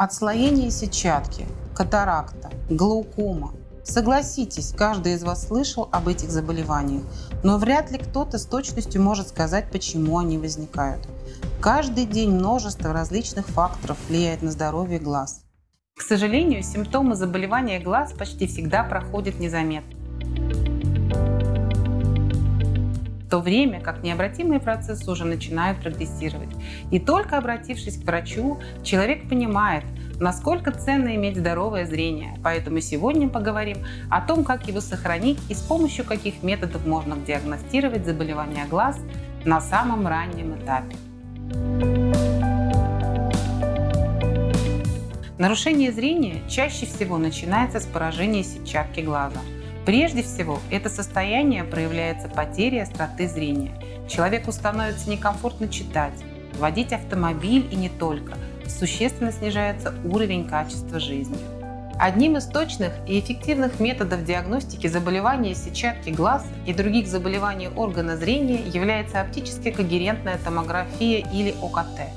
Отслоение сетчатки, катаракта, глаукома. Согласитесь, каждый из вас слышал об этих заболеваниях, но вряд ли кто-то с точностью может сказать, почему они возникают. Каждый день множество различных факторов влияет на здоровье глаз. К сожалению, симптомы заболевания глаз почти всегда проходят незаметно. То время как необратимые процессы уже начинают прогрессировать. И только обратившись к врачу, человек понимает, насколько ценно иметь здоровое зрение. Поэтому сегодня поговорим о том, как его сохранить и с помощью каких методов можно диагностировать заболевания глаз на самом раннем этапе. Нарушение зрения чаще всего начинается с поражения сетчатки глаза. Прежде всего, это состояние проявляется потерей остроты зрения. Человеку становится некомфортно читать, водить автомобиль и не только. Существенно снижается уровень качества жизни. Одним из точных и эффективных методов диагностики заболевания сетчатки глаз и других заболеваний органа зрения является оптически когерентная томография или ОКТ.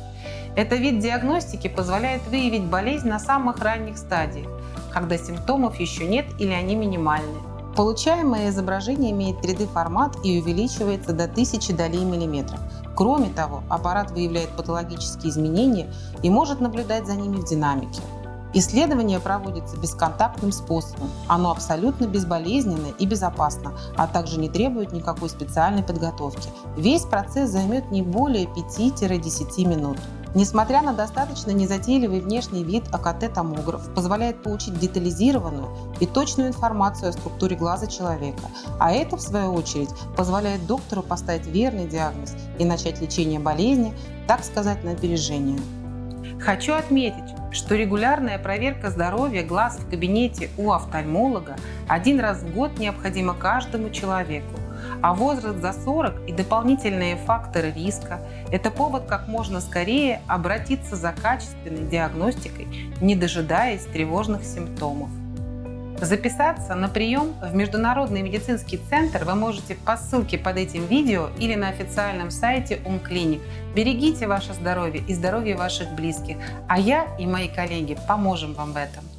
Этот вид диагностики позволяет выявить болезнь на самых ранних стадиях, когда симптомов еще нет или они минимальны. Получаемое изображение имеет 3D-формат и увеличивается до 1000 долей миллиметра. Кроме того, аппарат выявляет патологические изменения и может наблюдать за ними в динамике. Исследование проводится бесконтактным способом. Оно абсолютно безболезненно и безопасно, а также не требует никакой специальной подготовки. Весь процесс займет не более 5-10 минут. Несмотря на достаточно незатейливый внешний вид, АКТ-томограф позволяет получить детализированную и точную информацию о структуре глаза человека, а это, в свою очередь, позволяет доктору поставить верный диагноз и начать лечение болезни, так сказать, на опережение. Хочу отметить, что регулярная проверка здоровья глаз в кабинете у офтальмолога один раз в год необходима каждому человеку, а возраст за 40 и дополнительные факторы риска – это повод как можно скорее обратиться за качественной диагностикой, не дожидаясь тревожных симптомов. Записаться на прием в Международный медицинский центр вы можете по ссылке под этим видео или на официальном сайте УМКлиник. Берегите ваше здоровье и здоровье ваших близких, а я и мои коллеги поможем вам в этом.